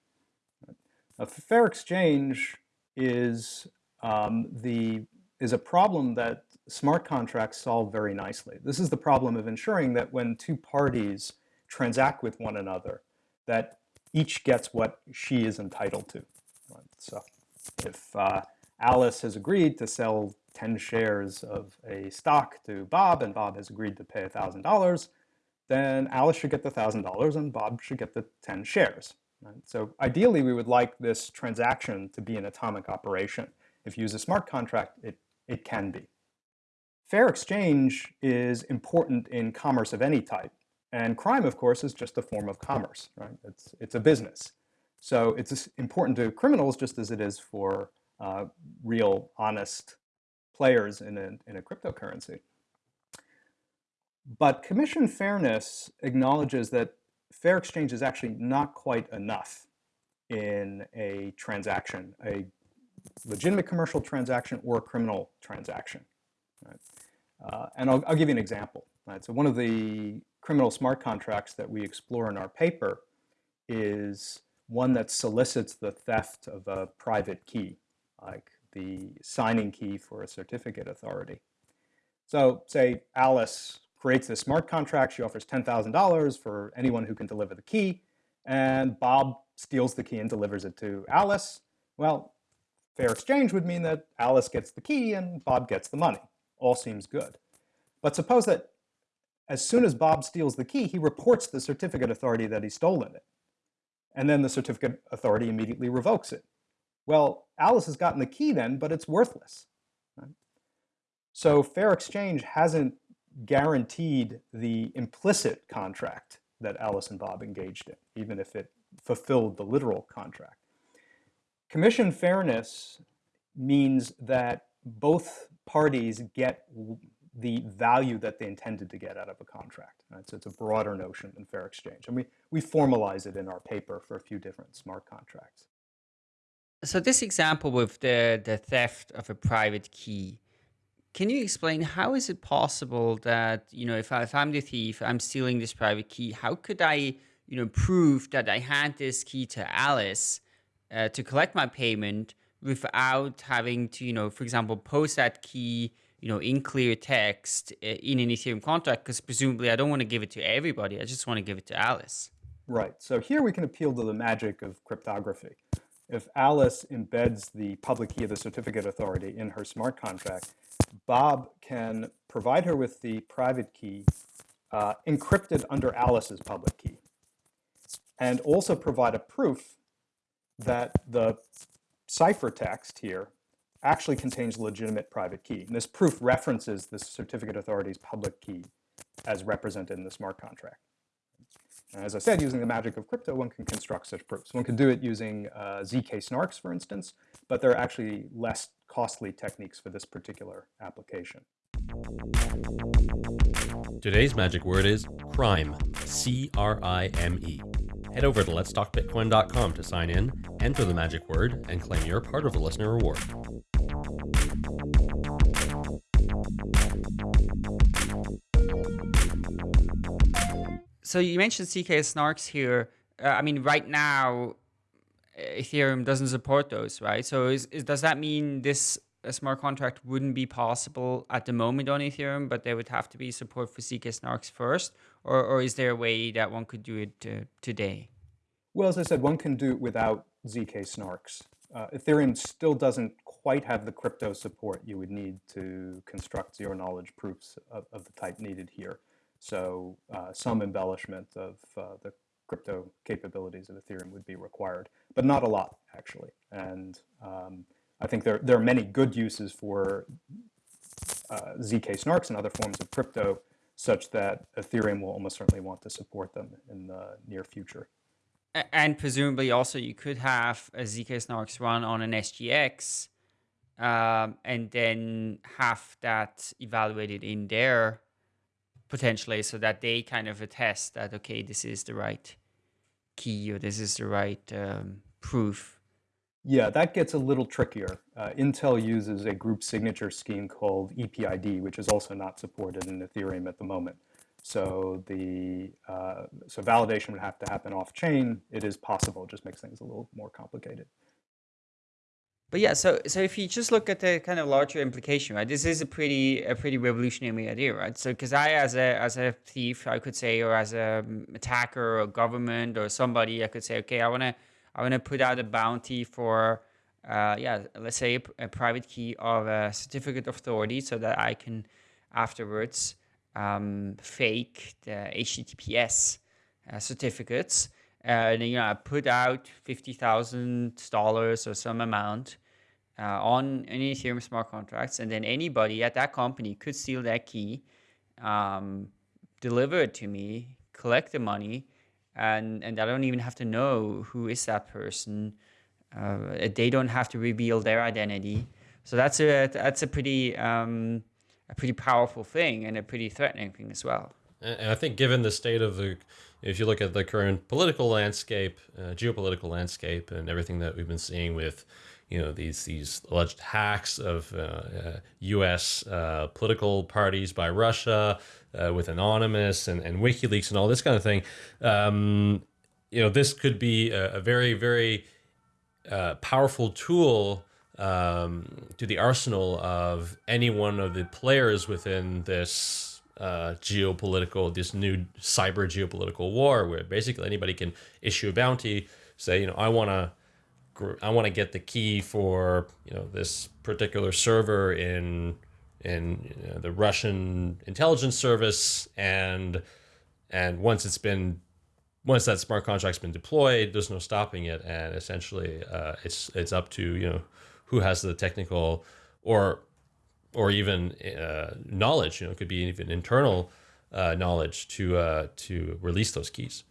A fair exchange is um, the is a problem that smart contracts solve very nicely. This is the problem of ensuring that when two parties transact with one another, that each gets what she is entitled to. So if uh, Alice has agreed to sell 10 shares of a stock to Bob and Bob has agreed to pay $1,000, then Alice should get the $1,000 and Bob should get the 10 shares. Right? So ideally, we would like this transaction to be an atomic operation. If you use a smart contract, it, it can be. Fair exchange is important in commerce of any type. And crime, of course, is just a form of commerce. Right? It's, it's a business. So it's important to criminals just as it is for uh, real, honest players in a, in a cryptocurrency. But commission fairness acknowledges that fair exchange is actually not quite enough in a transaction, a legitimate commercial transaction or a criminal transaction. Right? Uh, and I'll, I'll, give you an example. Right? So one of the criminal smart contracts that we explore in our paper is one that solicits the theft of a private key, like the signing key for a certificate authority. So say Alice creates this smart contract. She offers $10,000 for anyone who can deliver the key. And Bob steals the key and delivers it to Alice. Well, fair exchange would mean that Alice gets the key and Bob gets the money. All seems good. But suppose that as soon as Bob steals the key, he reports the certificate authority that he's stolen it. And then the certificate authority immediately revokes it. Well, Alice has gotten the key then, but it's worthless. Right? So fair exchange hasn't guaranteed the implicit contract that Alice and Bob engaged in, even if it fulfilled the literal contract. Commission fairness means that both parties get the value that they intended to get out of a contract. Right? So it's a broader notion than fair exchange. And we, we formalize it in our paper for a few different smart contracts. So this example with the, the theft of a private key, can you explain how is it possible that, you know, if, I, if I'm the thief, I'm stealing this private key, how could I, you know, prove that I had this key to Alice uh, to collect my payment without having to, you know, for example, post that key, you know, in clear text uh, in an Ethereum contract, because presumably I don't want to give it to everybody. I just want to give it to Alice. Right. So here we can appeal to the magic of cryptography. If Alice embeds the public key of the certificate authority in her smart contract, Bob can provide her with the private key uh, encrypted under Alice's public key, and also provide a proof that the ciphertext here actually contains legitimate private key. And this proof references the certificate authority's public key as represented in the smart contract. As I said, using the magic of crypto, one can construct such proofs. One can do it using uh, ZK snarks, for instance, but there are actually less costly techniques for this particular application. Today's magic word is crime, C R I M E. Head over to letstalkbitcoin.com to sign in, enter the magic word, and claim your part of the listener reward. So you mentioned ZK snarks here. Uh, I mean, right now, Ethereum doesn't support those, right? So is, is does that mean this smart contract wouldn't be possible at the moment on Ethereum, but there would have to be support for ZK snarks first? Or, or is there a way that one could do it uh, today? Well, as I said, one can do it without ZK snarks. Uh, Ethereum still doesn't quite have the crypto support you would need to construct zero knowledge proofs of, of the type needed here. So uh, some embellishment of uh, the crypto capabilities of Ethereum would be required, but not a lot actually. And um, I think there, there are many good uses for uh, ZK snarks and other forms of crypto such that Ethereum will almost certainly want to support them in the near future. And presumably also you could have a ZK snarks run on an SGX um, and then have that evaluated in there potentially so that they kind of attest that, okay, this is the right key or this is the right um, proof. Yeah, that gets a little trickier. Uh, Intel uses a group signature scheme called EPID, which is also not supported in Ethereum at the moment. So the uh, so validation would have to happen off chain. It is possible, it just makes things a little more complicated. But yeah, so so if you just look at the kind of larger implication, right? This is a pretty a pretty revolutionary idea, right? So because I as a as a thief, I could say, or as a attacker or government or somebody, I could say, okay, I wanna I wanna put out a bounty for, uh, yeah, let's say a, a private key of a certificate of authority, so that I can afterwards um, fake the HTTPS uh, certificates and you know, I put out fifty thousand dollars or some amount uh, on any Ethereum smart contracts, and then anybody at that company could steal that key, um, deliver it to me, collect the money, and and I don't even have to know who is that person. Uh, they don't have to reveal their identity. So that's a that's a pretty um, a pretty powerful thing and a pretty threatening thing as well. And I think given the state of the if you look at the current political landscape, uh, geopolitical landscape, and everything that we've been seeing with, you know, these these alleged hacks of uh, uh, U.S. Uh, political parties by Russia, uh, with Anonymous and, and WikiLeaks and all this kind of thing, um, you know, this could be a, a very very uh, powerful tool um, to the arsenal of any one of the players within this uh, geopolitical, this new cyber geopolitical war, where basically anybody can issue a bounty, say, you know, I want to, I want to get the key for you know this particular server in in you know, the Russian intelligence service, and and once it's been once that smart contract's been deployed, there's no stopping it, and essentially uh, it's it's up to you know who has the technical or or even uh, knowledge. You know, it could be even internal uh, knowledge to uh, to release those keys.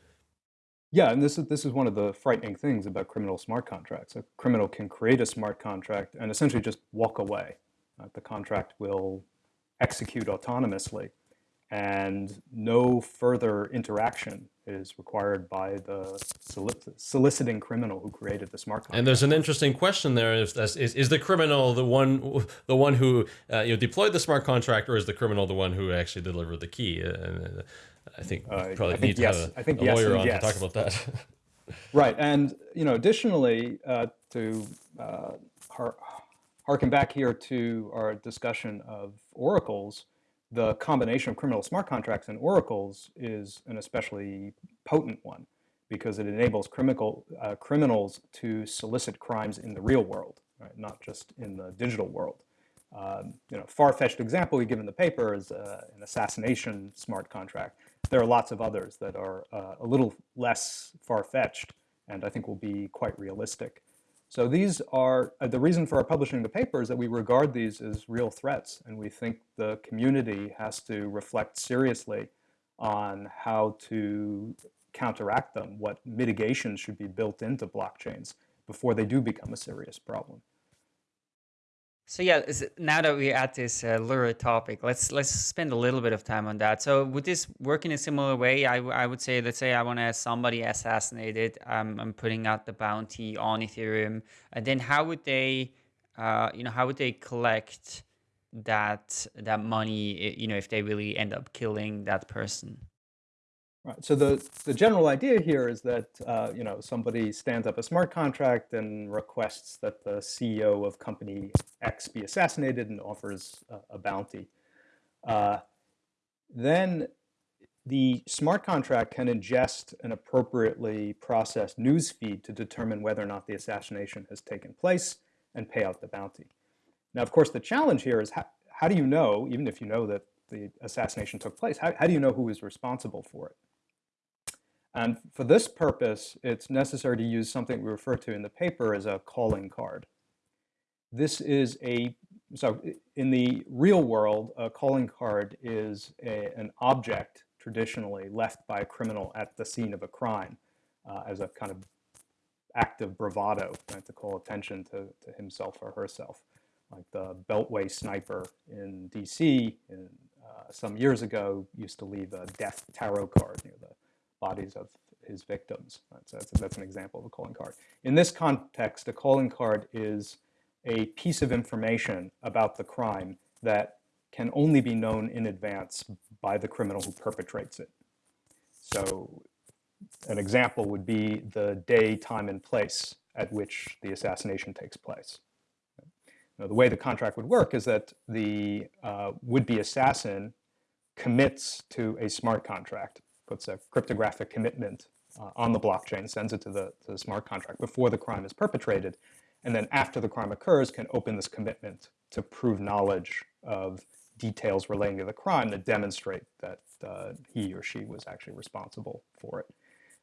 Yeah, and this is this is one of the frightening things about criminal smart contracts. A criminal can create a smart contract and essentially just walk away. Uh, the contract will execute autonomously, and no further interaction is required by the soliciting criminal who created the smart contract. And there's an interesting question there: is is, is the criminal the one the one who uh, you know deployed the smart contract, or is the criminal the one who actually delivered the key? Uh, I think uh, probably I think need yes. to have a, I think a yes lawyer on yes. to talk about that. right, and you know, additionally, uh, to uh, harken back here to our discussion of oracles the combination of criminal smart contracts and oracles is an especially potent one because it enables criminal, uh, criminals to solicit crimes in the real world, right? not just in the digital world. Um, you know, far-fetched example we give in the paper is uh, an assassination smart contract. There are lots of others that are uh, a little less far-fetched and I think will be quite realistic. So these are, uh, the reason for our publishing the paper is that we regard these as real threats and we think the community has to reflect seriously on how to counteract them, what mitigation should be built into blockchains before they do become a serious problem. So yeah, now that we're at this uh, lurid topic, let's let's spend a little bit of time on that. So would this work in a similar way? I, I would say, let's say I want to have somebody assassinated. Um, I'm putting out the bounty on Ethereum, and then how would they, uh, you know, how would they collect that that money? You know, if they really end up killing that person. Right. So the, the general idea here is that uh, you know somebody stands up a smart contract and requests that the CEO of company X be assassinated and offers a, bounty. Uh, then the smart contract can ingest an appropriately processed news feed to determine whether or not the assassination has taken place and pay out the bounty. Now, of course, the challenge here is how, how do you know, even if you know that the assassination took place, how, how do you know who is responsible for it? And for this purpose, it's necessary to use something we refer to in the paper as a calling card. This is a, so in the real world, a calling card is a, an object traditionally left by a criminal at the scene of a crime uh, as a kind of act of bravado, right, to call attention to, to himself or herself. Like the Beltway sniper in DC in, uh, some years ago used to leave a death tarot card near the bodies of his victims. That's, that's, that's, an example of a calling card. In this context, a calling card is a piece of information about the crime that can only be known in advance by the criminal who perpetrates it. So an example would be the day, time, and place at which the assassination takes place. Now, the way the contract would work is that the uh, would-be assassin commits to a smart contract puts a cryptographic commitment uh, on the blockchain, sends it to the, to the smart contract before the crime is perpetrated, and then after the crime occurs can open this commitment to prove knowledge of details relating to the crime that demonstrate that uh, he or she was actually responsible for it.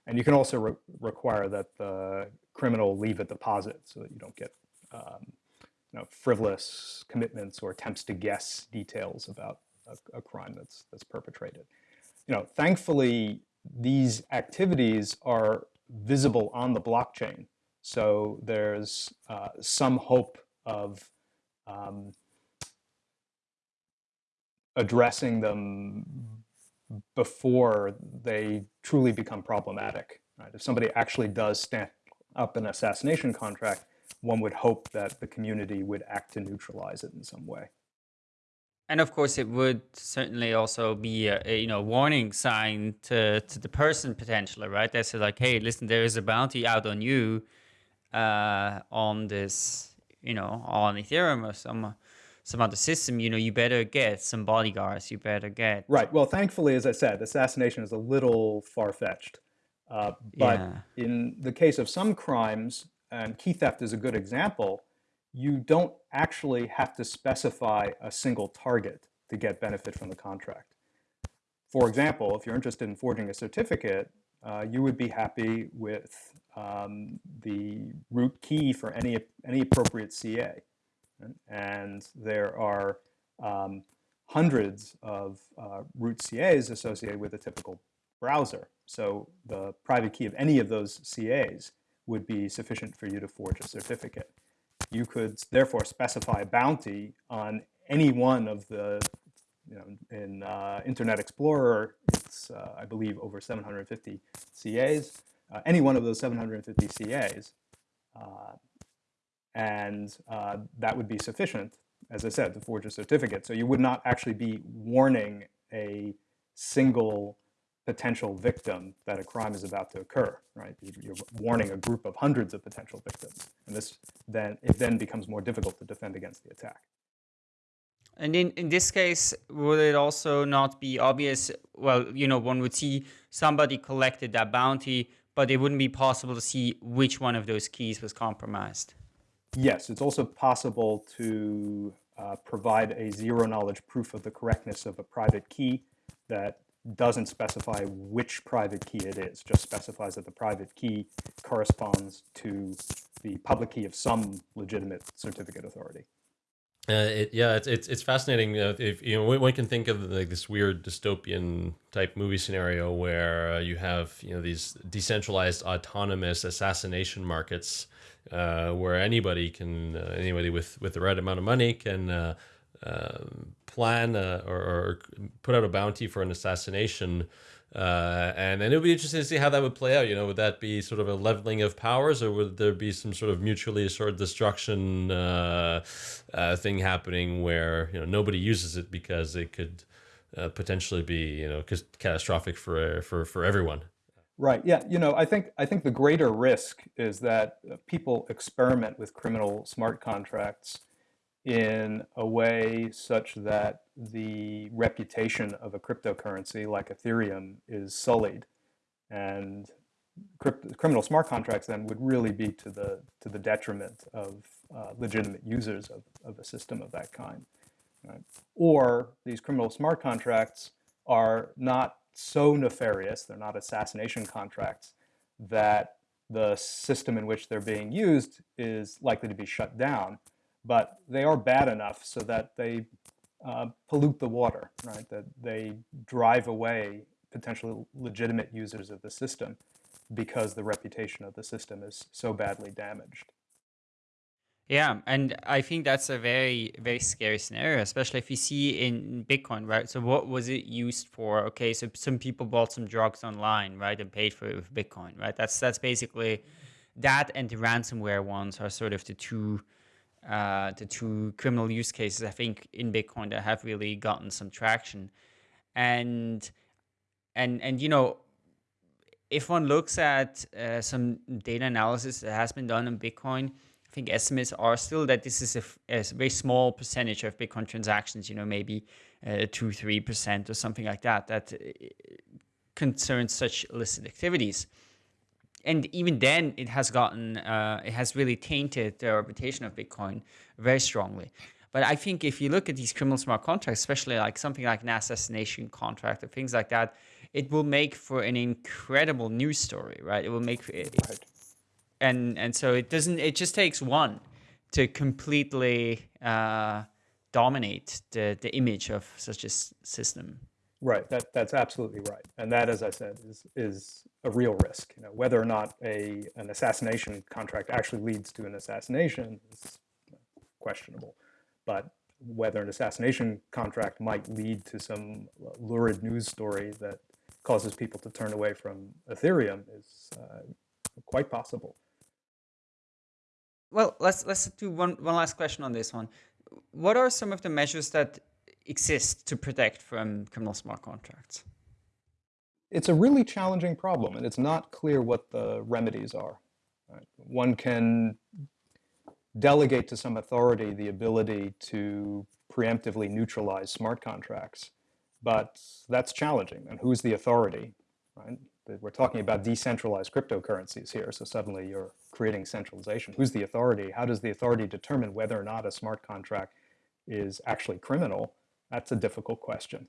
And you can also re require that the criminal leave a deposit so that you don't get um, you know, frivolous commitments or attempts to guess details about a, a crime that's, that's perpetrated you know, thankfully, these activities are visible on the blockchain. So there's uh, some hope of um, addressing them before they truly become problematic. Right? If somebody actually does stand up an assassination contract, one would hope that the community would act to neutralize it in some way. And of course, it would certainly also be a, a, you know warning sign to to the person potentially, right? They say like, hey, listen, there is a bounty out on you uh, on this, you know, on Ethereum or some some other system. You know, you better get some bodyguards. You better get right. Well, thankfully, as I said, assassination is a little far fetched, uh, but yeah. in the case of some crimes, and key theft is a good example you don't actually have to specify a single target to get benefit from the contract. For example, if you're interested in forging a certificate, uh, you would be happy with um, the root key for any, any appropriate CA. And there are um, hundreds of uh, root CAs associated with a typical browser. So the private key of any of those CAs would be sufficient for you to forge a certificate you could therefore specify a bounty on any one of the, you know, in uh, Internet Explorer, it's, uh, I believe, over 750 CAs, uh, any one of those 750 CAs, uh, and uh, that would be sufficient, as I said, to forge a certificate. So you would not actually be warning a single potential victim that a crime is about to occur, right? You're warning a group of hundreds of potential victims, and this then it then becomes more difficult to defend against the attack. And in, in this case, would it also not be obvious? Well, you know, one would see somebody collected that bounty, but it wouldn't be possible to see which one of those keys was compromised. Yes, it's also possible to uh, provide a zero knowledge proof of the correctness of a private key that doesn't specify which private key it is, just specifies that the private key corresponds to the public key of some legitimate certificate authority. Uh, it, yeah, it's it's, it's fascinating. Uh, if you know, one can think of like this weird dystopian type movie scenario where uh, you have you know these decentralized autonomous assassination markets, uh, where anybody can uh, anybody with with the right amount of money can uh, plan or, or, put out a bounty for an assassination uh, and then it would be interesting to see how that would play out. You know, would that be sort of a leveling of powers, or would there be some sort of mutually assured destruction uh, uh, thing happening where you know nobody uses it because it could uh, potentially be you know catastrophic for for for everyone. Right. Yeah. You know, I think I think the greater risk is that people experiment with criminal smart contracts in a way such that the reputation of a cryptocurrency like Ethereum is sullied. And criminal smart contracts then would really be to the, to the detriment of uh, legitimate users of, of a system of that kind. Right? Or these criminal smart contracts are not so nefarious, they're not assassination contracts, that the system in which they're being used is likely to be shut down but they are bad enough so that they uh, pollute the water, right? That they drive away potentially legitimate users of the system because the reputation of the system is so badly damaged. Yeah, and I think that's a very, very scary scenario, especially if you see in Bitcoin, right? So what was it used for? Okay, so some people bought some drugs online, right, and paid for it with Bitcoin, right? That's that's basically that and the ransomware ones are sort of the two uh, the two criminal use cases I think in Bitcoin that have really gotten some traction, and and and you know if one looks at uh, some data analysis that has been done on Bitcoin, I think estimates are still that this is a, a very small percentage of Bitcoin transactions, you know, maybe uh, two, three percent or something like that, that uh, concerns such illicit activities and even then it has gotten uh, it has really tainted the reputation of bitcoin very strongly. But i think if you look at these criminal smart contracts especially like something like an assassination contract or things like that it will make for an incredible news story right? It will make it, right. and and so it doesn't it just takes one to completely uh, dominate the the image of such a system Right. That that's absolutely right. And that, as I said, is is a real risk. You know, whether or not a an assassination contract actually leads to an assassination is questionable. But whether an assassination contract might lead to some lurid news story that causes people to turn away from Ethereum is uh, quite possible. Well, let's let's do one one last question on this one. What are some of the measures that exist to protect from criminal smart contracts? It's a really challenging problem, and it's not clear what the remedies are. Right? One can delegate to some authority the ability to preemptively neutralize smart contracts, but that's challenging. And who's the authority? Right? We're talking about decentralized cryptocurrencies here, so suddenly you're creating centralization. Who's the authority? How does the authority determine whether or not a smart contract is actually criminal? That's a difficult question.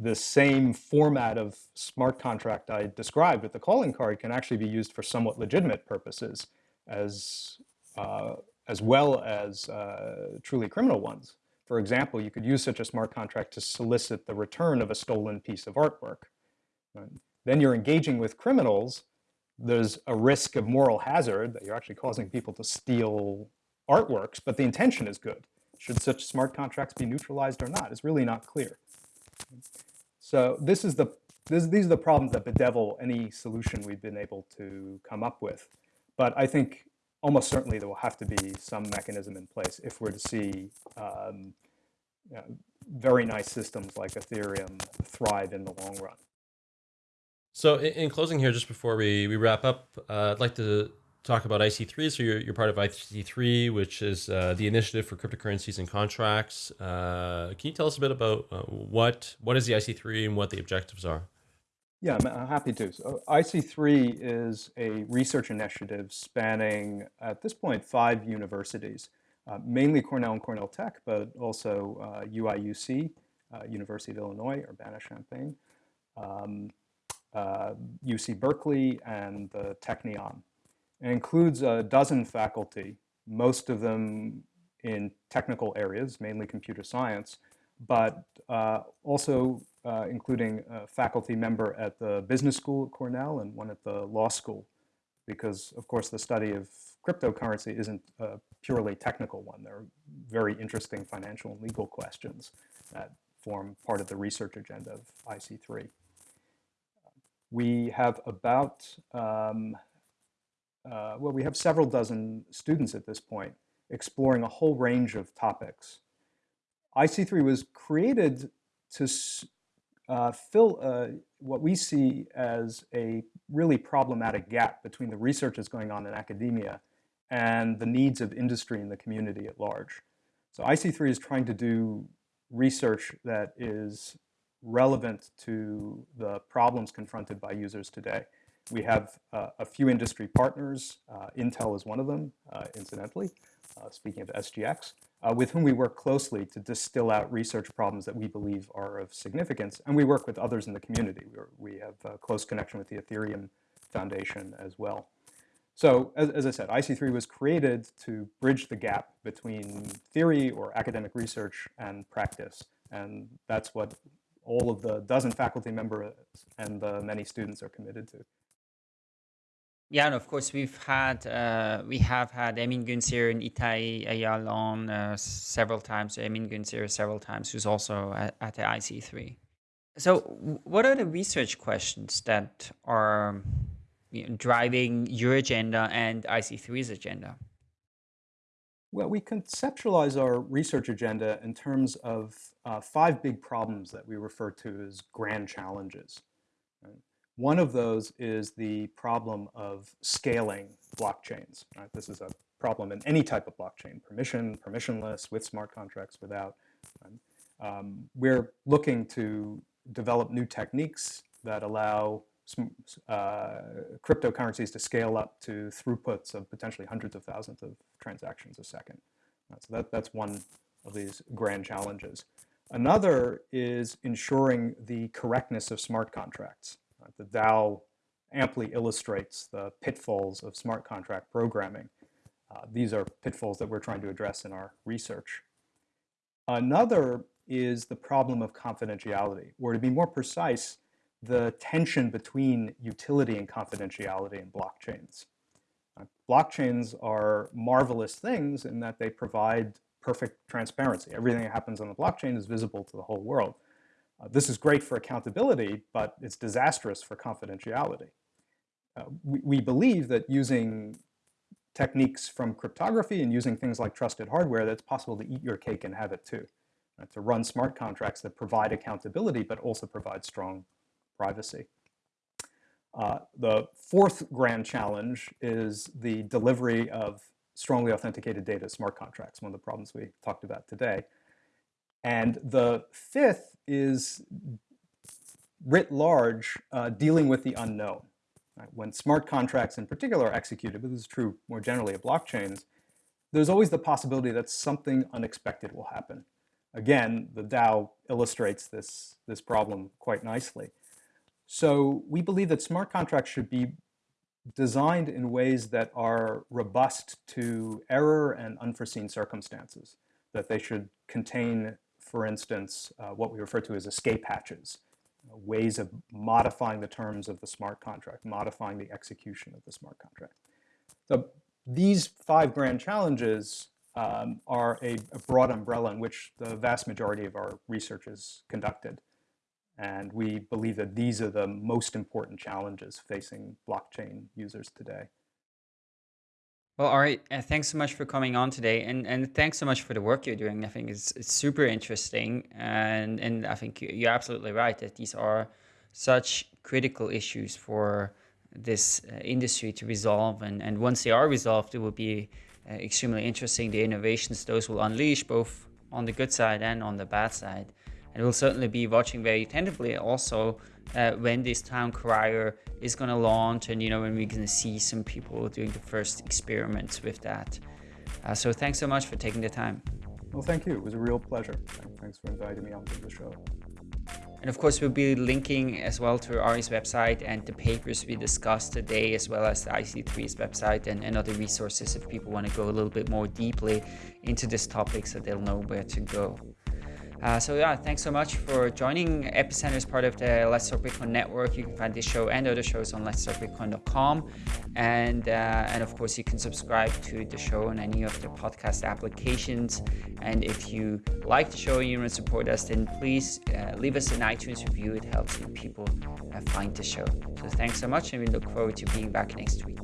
The same format of smart contract I described with the calling card can actually be used for somewhat legitimate purposes as, uh, as well as uh, truly criminal ones. For example, you could use such a smart contract to solicit the return of a stolen piece of artwork. Then you're engaging with criminals. There's a risk of moral hazard that you're actually causing people to steal artworks, but the intention is good. Should such smart contracts be neutralized or not? It's really not clear. So this is the this, these are the problems that bedevil any solution we've been able to come up with. But I think almost certainly there will have to be some mechanism in place if we're to see um, you know, very nice systems like Ethereum thrive in the long run. So in, closing here, just before we, we wrap up, uh, I'd like to talk about IC3. So you're, you're part of IC3, which is uh, the initiative for cryptocurrencies and contracts. Uh, can you tell us a bit about uh, what what is the IC3 and what the objectives are? Yeah, I'm happy to. So IC3 is a research initiative spanning, at this point, five universities, uh, mainly Cornell and Cornell Tech, but also UIUC, uh, uh, University of Illinois, Urbana-Champaign, um, UC Berkeley, and the Technion. It includes a dozen faculty, most of them in technical areas, mainly computer science, but uh, also uh, including a faculty member at the business school at Cornell and one at the law school, because of course the study of cryptocurrency isn't a purely technical one. There are very interesting financial and legal questions that form part of the research agenda of IC3. We have about, um, uh, well, we have several dozen students at this point exploring a whole range of topics. IC3 was created to uh, fill uh, what we see as a really problematic gap between the research that's going on in academia and the needs of industry and the community at large. So IC3 is trying to do research that is relevant to the problems confronted by users today. We have uh, a few industry partners. Uh, Intel is one of them, uh, incidentally, uh, speaking of SGX, uh, with whom we work closely to distill out research problems that we believe are of significance. And we work with others in the community. We're, we have a close connection with the Ethereum Foundation as well. So as, as, I said, IC3 was created to bridge the gap between theory or academic research and practice. And that's what all of the dozen faculty members and the many students are committed to. Yeah, and of course we've had uh, we have had Emin Gün Sirer and Ittay Eyal on uh, several times. Emin Gün Sirer several times, who's also at, at the IC3. So, what are the research questions that are you know, driving your agenda and IC3's agenda? Well, we conceptualize our research agenda in terms of uh, five big problems that we refer to as grand challenges. Right? One of those is the problem of scaling blockchains. Right? This is a problem in any type of blockchain, permission, permissionless, with smart contracts, without. Um, we're looking to develop new techniques that allow uh, cryptocurrencies to scale up to throughputs of potentially hundreds of thousands of transactions a second. Uh, so that, that's one of these grand challenges. Another is ensuring the correctness of smart contracts. The DAO amply illustrates the pitfalls of smart contract programming. Uh, these are pitfalls that we're trying to address in our research. Another is the problem of confidentiality, or to be more precise, the tension between utility and confidentiality in blockchains. Uh, blockchains are marvelous things in that they provide perfect transparency. Everything that happens on the blockchain is visible to the whole world. Uh, this is great for accountability, but it's disastrous for confidentiality. Uh, we, we believe that using techniques from cryptography and using things like trusted hardware, that's possible to eat your cake and have it too. Right? To run smart contracts that provide accountability, but also provide strong privacy. Uh, the fourth grand challenge is the delivery of strongly authenticated data smart contracts, one of the problems we talked about today. And the fifth is writ large uh, dealing with the unknown. Right? When smart contracts in particular are executed, but this is true more generally of blockchains, there's always the possibility that something unexpected will happen. Again, the DAO illustrates this, this problem quite nicely. So we believe that smart contracts should be designed in ways that are robust to error and unforeseen circumstances, that they should contain for instance, uh, what we refer to as escape hatches, uh, ways of modifying the terms of the smart contract, modifying the execution of the smart contract. So these five grand challenges um, are a, a, broad umbrella in which the vast majority of our research is conducted. And we believe that these are the most important challenges facing blockchain users today. Well, all right. Uh, thanks so much for coming on today, and and thanks so much for the work you're doing. I think it's it's super interesting, and and I think you're absolutely right that these are such critical issues for this uh, industry to resolve, and and once they are resolved, it will be uh, extremely interesting. The innovations those will unleash, both on the good side and on the bad side, and we'll certainly be watching very attentively also uh, when this town crier is going to launch and you know when we're going to see some people doing the first experiments with that. Uh, so thanks so much for taking the time. Well thank you. It was a real pleasure. Thanks for inviting me onto the show. And of course, we'll be linking as well to Ari's website and the papers we discussed today, as well as the IC3's website and, and other resources if people want to go a little bit more deeply into this topic so they'll know where to go. Uh, so yeah, thanks so much for joining. Epicenter is part of the Let's Talk Bitcoin network. You can find this show and other shows on letstalkbitcoin.com, and uh, and of course you can subscribe to the show on any of the podcast applications. And if you like the show and you want to support us, then please uh, leave us an iTunes review. It helps people uh, find the show. So thanks so much, and we look forward to being back next week.